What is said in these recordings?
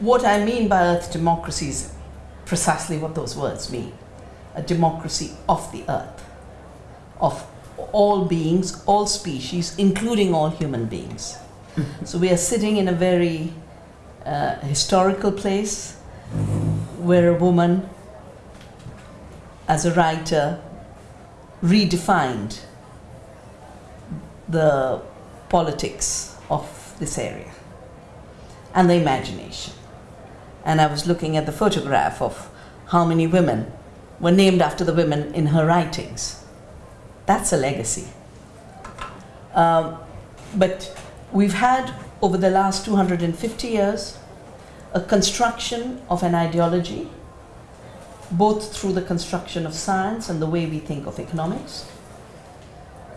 what I mean by Earth democracy is precisely what those words mean. A democracy of the Earth, of all beings, all species, including all human beings. so we are sitting in a very uh, historical place where a woman, as a writer, redefined the politics of this area and the imagination. And I was looking at the photograph of how many women were named after the women in her writings. That's a legacy. Um, but we've had, over the last 250 years, a construction of an ideology, both through the construction of science and the way we think of economics,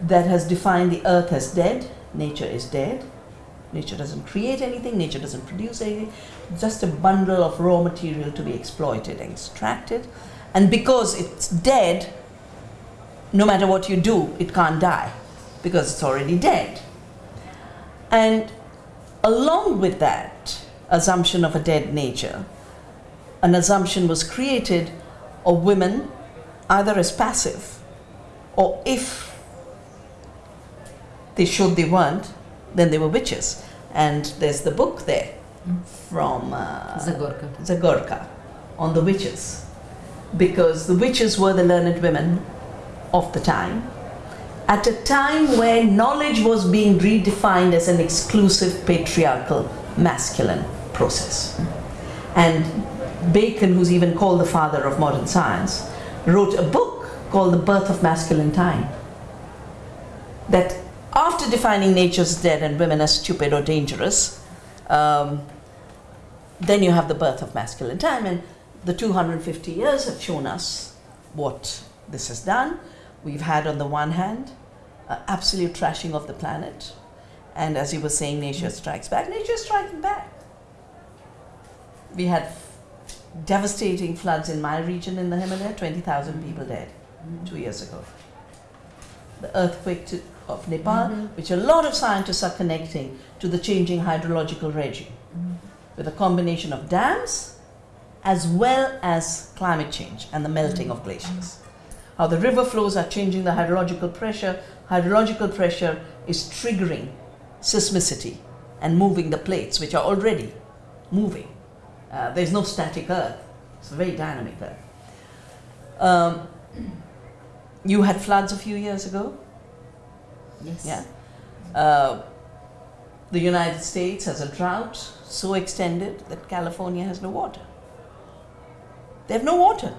that has defined the earth as dead, nature is dead, nature doesn't create anything, nature doesn't produce anything, just a bundle of raw material to be exploited and extracted. And because it's dead, no matter what you do, it can't die because it's already dead. And along with that assumption of a dead nature, an assumption was created of women either as passive or if they showed they weren't, then they were witches. And there's the book there from uh, Zagorka. Zagorka on the witches. Because the witches were the learned women of the time. At a time where knowledge was being redefined as an exclusive patriarchal masculine process. And Bacon, who's even called the father of modern science, wrote a book called The Birth of Masculine Time. That after defining nature as dead and women as stupid or dangerous, um, then you have the birth of masculine time. And the 250 years have shown us what this has done. We've had, on the one hand, uh, absolute trashing of the planet. And as you were saying, nature strikes back. Nature is striking back. We had devastating floods in my region in the Himalaya, 20,000 people dead two years ago. The earthquake of Nepal, which a lot of scientists are connecting to the changing hydrological regime with a combination of dams as well as climate change and the melting of glaciers. How the river flows are changing the hydrological pressure. Hydrological pressure is triggering seismicity and moving the plates, which are already moving. Uh, there's no static earth, it's a very dynamic earth. Um, you had floods a few years ago. Yes. Yeah. Uh, the United States has a drought so extended that California has no water. They have no water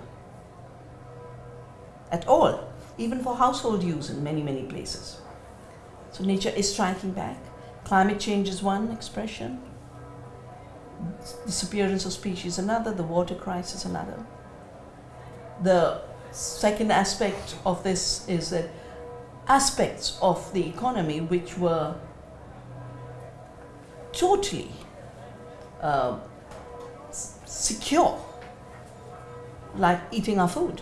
at all, even for household use in many, many places. So nature is striking back. Climate change is one expression, disappearance of species another, the water crisis another. The second aspect of this is that aspects of the economy which were totally uh, secure, like eating our food,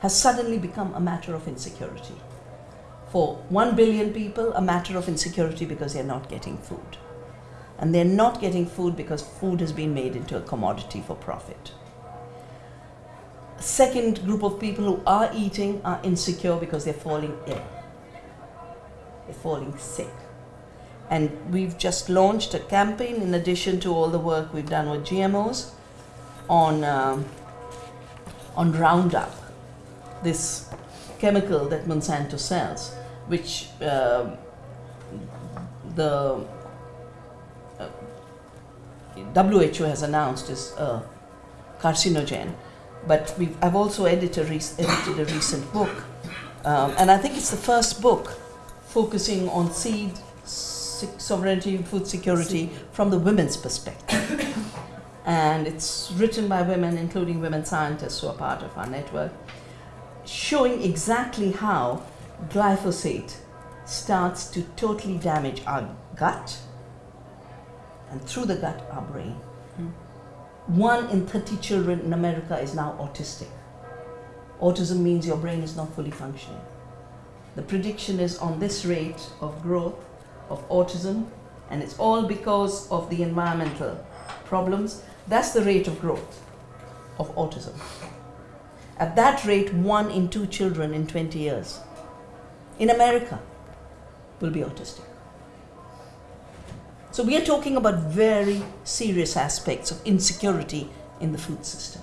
has suddenly become a matter of insecurity. For one billion people, a matter of insecurity because they're not getting food. And they're not getting food because food has been made into a commodity for profit. Second group of people who are eating are insecure because they're falling ill. They're falling sick. And we've just launched a campaign in addition to all the work we've done with GMOs on, um, on Roundup, this chemical that Monsanto sells, which um the uh, WHO has announced is a carcinogen. But I've also edited a, edited a recent book, um, and I think it's the first book focusing on seed se- sovereignty and food security from the women's perspective. and it's written by women, including women scientists who are part of our network, showing exactly how glyphosate starts to totally damage our gut and through the gut, our brain. One in 30 children in America is now autistic. Autism means your brain is not fully functioning. The prediction is on this rate of growth of autism and it's all because of the environmental problems, that's the rate of growth of autism. At that rate, one in two children in 20 years in America will be autistic. So we are talking about very serious aspects of insecurity in the food system.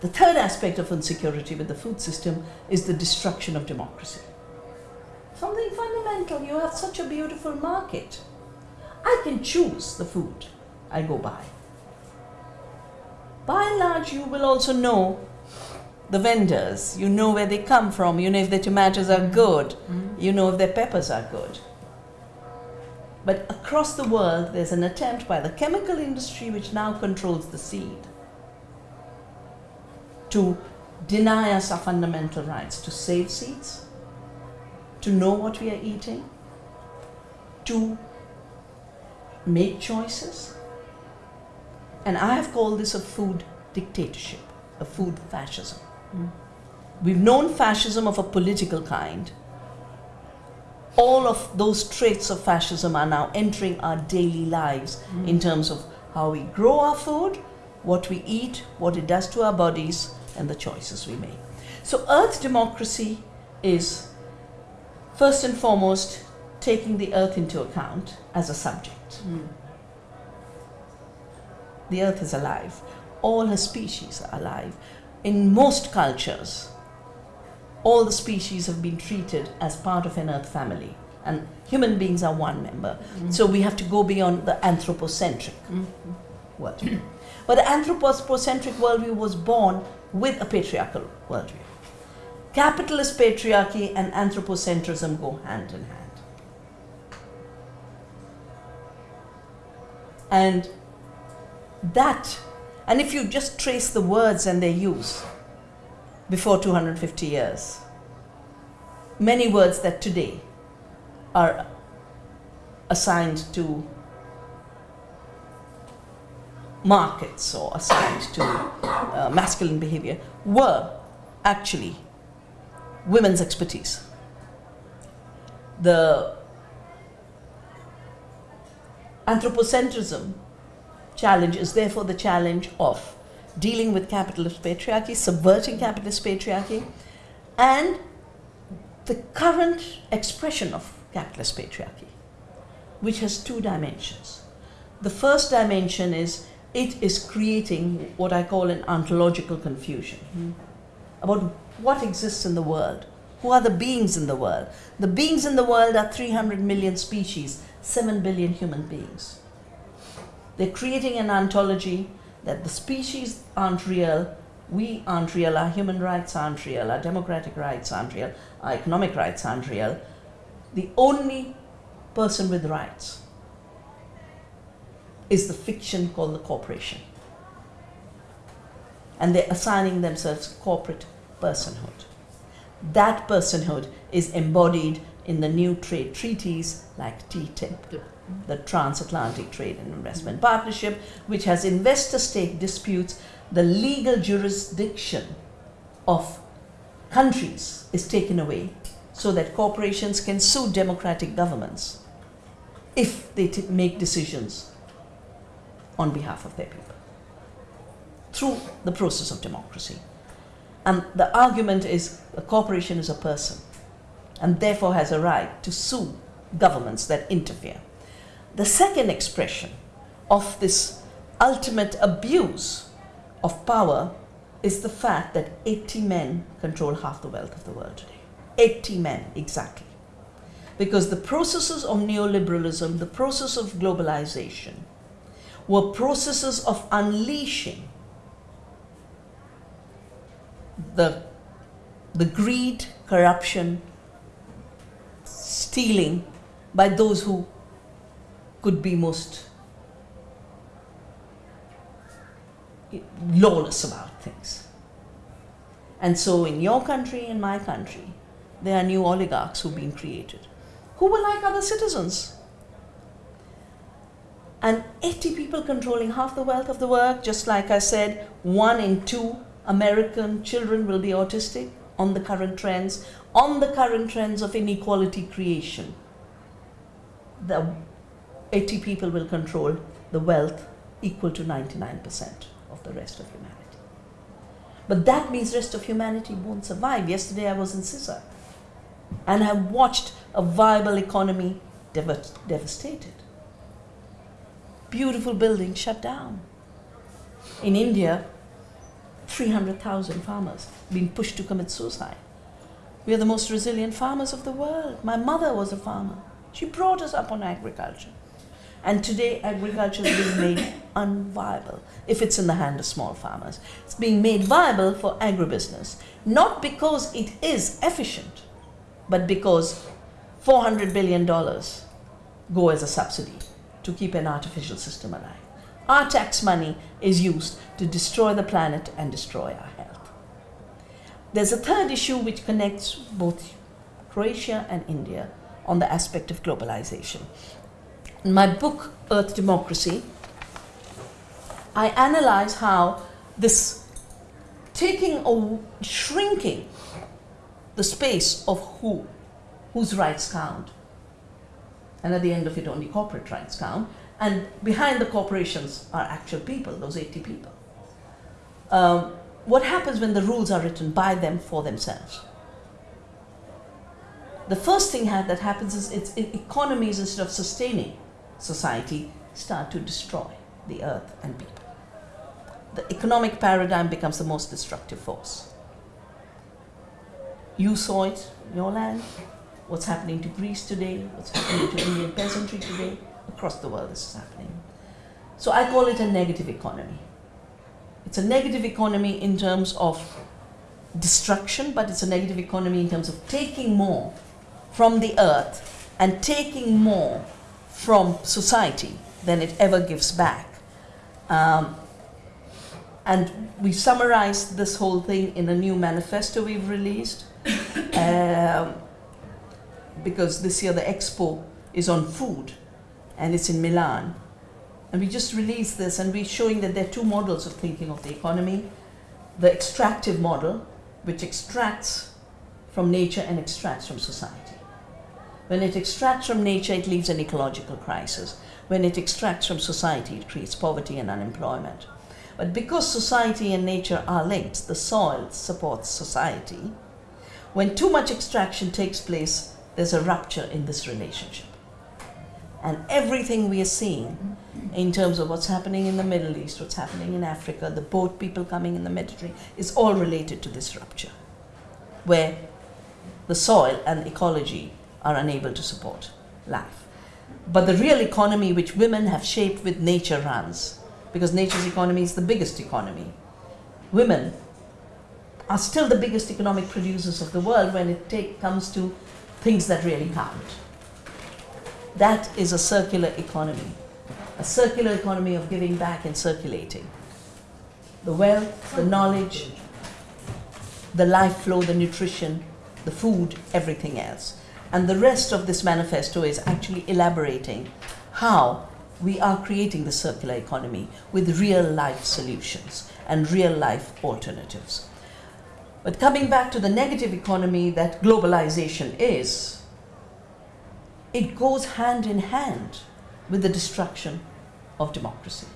The third aspect of insecurity with the food system is the destruction of democracy. Something fundamental, you have such a beautiful market. I can choose the food I go buy. By and large, you will also know the vendors. You know where they come from. You know if their tomatoes are good. Mm-hmm. You know if their peppers are good. But across the world, there's an attempt by the chemical industry, which now controls the seed, to deny us our fundamental rights to save seeds, to know what we are eating, to make choices. And I have called this a food dictatorship, a food fascism. Mm. We've known fascism of a political kind. All of those traits of fascism are now entering our daily lives in mm. terms of how we grow our food, what we eat, what it does to our bodies, and the choices we make. So, Earth democracy is first and foremost taking the Earth into account as a subject. Mm. The Earth is alive, all her species are alive. In most cultures, all the species have been treated as part of an Earth family, and human beings are one member. Mm-hmm. So we have to go beyond the anthropocentric mm-hmm. worldview. But the anthropocentric worldview was born with a patriarchal worldview. Capitalist patriarchy and anthropocentrism go hand in hand. And that, and if you just trace the words and their use before 250 years, many words that today are assigned to markets or assigned to uh, masculine behavior were actually women's expertise. The anthropocentrism challenge is therefore the challenge of dealing with capitalist patriarchy, subverting capitalist patriarchy, and the current expression of capitalist patriarchy, which has two dimensions. The first dimension is it is creating what I call an ontological confusion hmm. about what exists in the world. Who are the beings in the world? The beings in the world are 300 million species, 7 billion human beings. They're creating an ontology that the species aren't real, we aren't real, our human rights aren't real, our democratic rights aren't real, our economic rights aren't real. The only person with rights is the fiction called the corporation. And they're assigning themselves corporate personhood. That personhood is embodied in the new trade treaties like TTIP, the Transatlantic Trade and Investment Partnership, which has investor state disputes, the legal jurisdiction of countries is taken away so that corporations can sue democratic governments if they make decisions on behalf of their people through the process of democracy. And the argument is a corporation is a person and therefore has a right to sue governments that interfere. The second expression of this ultimate abuse of power is the fact that 80 men control half the wealth of the world today. 80 men, exactly. Because the processes of neoliberalism, the process of globalization, were processes of unleashing the, the greed, corruption, stealing by those who could be most lawless about things. And so, in your country, in my country, there are new oligarchs who've been created who were like other citizens. And 80 people controlling half the wealth of the world, just like I said, one in two American children will be autistic on the current trends, on the current trends of inequality creation. The 80 people will control the wealth equal to 99% of the rest of humanity. But that means rest of humanity won't survive. Yesterday I was in CISA and I watched a viable economy dev- devastated. Beautiful buildings shut down. In India, 300,000 farmers being pushed to commit suicide. We are the most resilient farmers of the world. My mother was a farmer. She brought us up on agriculture. And today, agriculture is being made unviable if it's in the hand of small farmers. It's being made viable for agribusiness, not because it is efficient, but because $400 billion go as a subsidy to keep an artificial system alive. Our tax money is used to destroy the planet and destroy our health. There's a third issue which connects both Croatia and India on the aspect of globalization. In my book, Earth Democracy, I analyze how this taking or shrinking the space of who, whose rights count, and at the end of it, only corporate rights count, and behind the corporations are actual people, those 80 people. Um, what happens when the rules are written by them for themselves? The first thing that happens is its economies, instead of sustaining society, start to destroy the earth and people. The economic paradigm becomes the most destructive force. You saw it in your land, what's happening to Greece today, what's happening to Indian peasantry today, across the world this is happening. So I call it a negative economy. It's a negative economy in terms of destruction, but it's a negative economy in terms of taking more from the earth and taking more from society than it ever gives back. Um, and we summarized this whole thing in a new manifesto we've released. Um, because this year the expo is on food and it's in Milan. And we just released this and we're showing that there are two models of thinking of the economy. The extractive model, which extracts from nature and extracts from society. When it extracts from nature, it leaves an ecological crisis. When it extracts from society, it creates poverty and unemployment. But because society and nature are linked, the soil supports society. When too much extraction takes place, there's a rupture in this relationship. And everything we are seeing in terms of what's happening in the Middle East, what's happening in Africa, the boat people coming in the Mediterranean, is all related to this rupture, where the soil and ecology are unable to support life. But the real economy which women have shaped with nature runs, because nature's economy is the biggest economy. Women are still the biggest economic producers of the world when it take, comes to things that really count. That is a circular economy, a circular economy of giving back and circulating. The wealth, the knowledge, the life flow, the nutrition, the food, everything else. And the rest of this manifesto is actually elaborating how we are creating the circular economy with real life solutions and real life alternatives. But coming back to the negative economy that globalization is, it goes hand in hand with the destruction of democracy.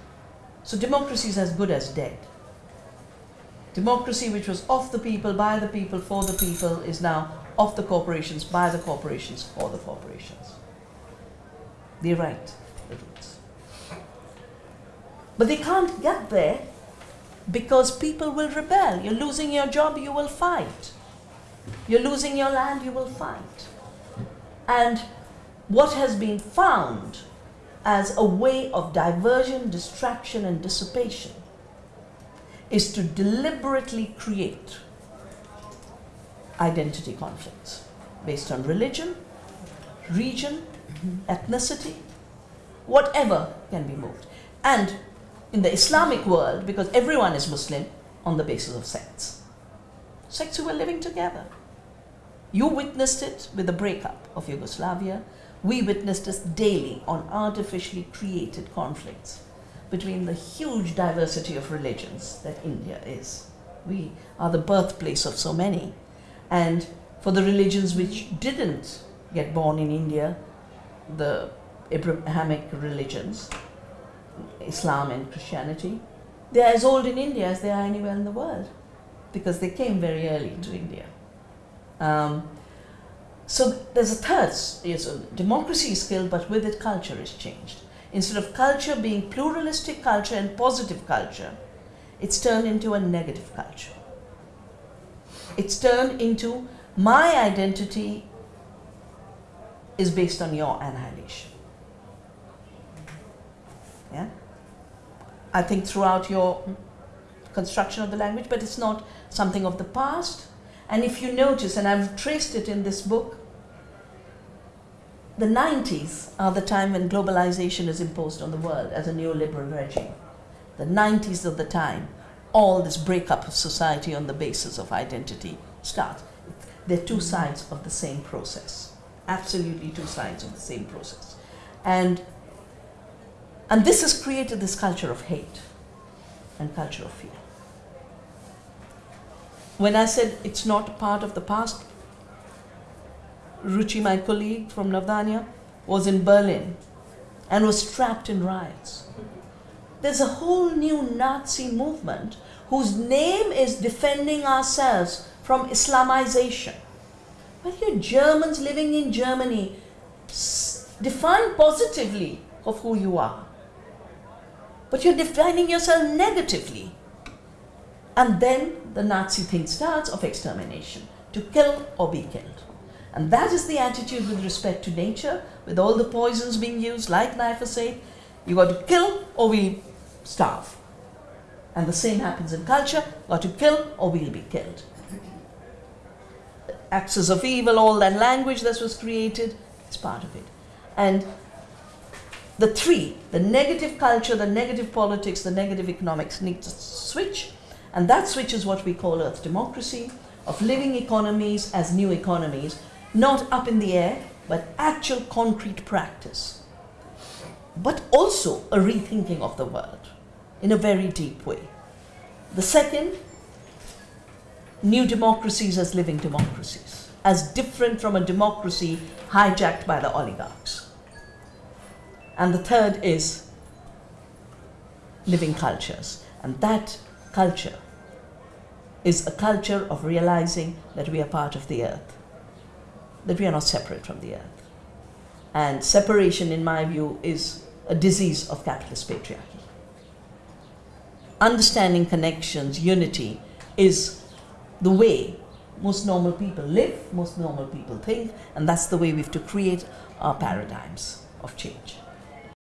So democracy is as good as dead. Democracy, which was of the people, by the people, for the people, is now of the corporations, by the corporations, for the corporations. They write the rules. But they can't get there because people will rebel. You're losing your job, you will fight. You're losing your land, you will fight. And what has been found as a way of diversion, distraction, and dissipation is to deliberately create identity conflicts based on religion, region, ethnicity, whatever can be moved. And in the Islamic world, because everyone is Muslim on the basis of sects, sects who were living together. You witnessed it with the breakup of Yugoslavia, we witnessed this daily on artificially created conflicts between the huge diversity of religions that India is. We are the birthplace of so many. And for the religions which didn't get born in India, the Abrahamic religions, Islam and Christianity, they are as old in India as they are anywhere in the world because they came very early to India. Um, so there's a third, yes, democracy is killed, but with it culture is changed. Instead of culture being pluralistic culture and positive culture, it's turned into a negative culture. It's turned into my identity is based on your annihilation. Yeah? I think throughout your construction of the language, but it's not something of the past. And if you notice, and I've traced it in this book, the 90s are the time when globalization is imposed on the world as a neoliberal regime. The 90s of the time, all this breakup of society on the basis of identity starts. They're two sides of the same process. Absolutely two sides of the same process. And, and this has created this culture of hate and culture of fear. When I said it's not part of the past, Ruchi, my colleague from Navdanya, was in Berlin and was trapped in riots. There's a whole new Nazi movement whose name is defending ourselves from Islamization. But you Germans living in Germany, define positively of who you are. But you're defining yourself negatively. And then the Nazi thing starts of extermination, to kill or be killed. And that is the attitude with respect to nature, with all the poisons being used, like glyphosate. You got to kill or we'll starve. And the same happens in culture, got to kill or we'll be killed. Axis of evil, all that language that was created, is part of it. And the three, the negative culture, the negative politics, the negative economics need to switch. And that switch is what we call earth democracy, of living economies as new economies, not up in the air, but actual concrete practice. But also a rethinking of the world in a very deep way. The second, new democracies as living democracies, as different from a democracy hijacked by the oligarchs. And the third is living cultures. And that culture is a culture of realizing that we are part of the earth that we are not separate from the earth. And separation, in my view, is a disease of capitalist patriarchy. Understanding connections, unity, is the way most normal people live, most normal people think, and that's the way we have to create our paradigms of change.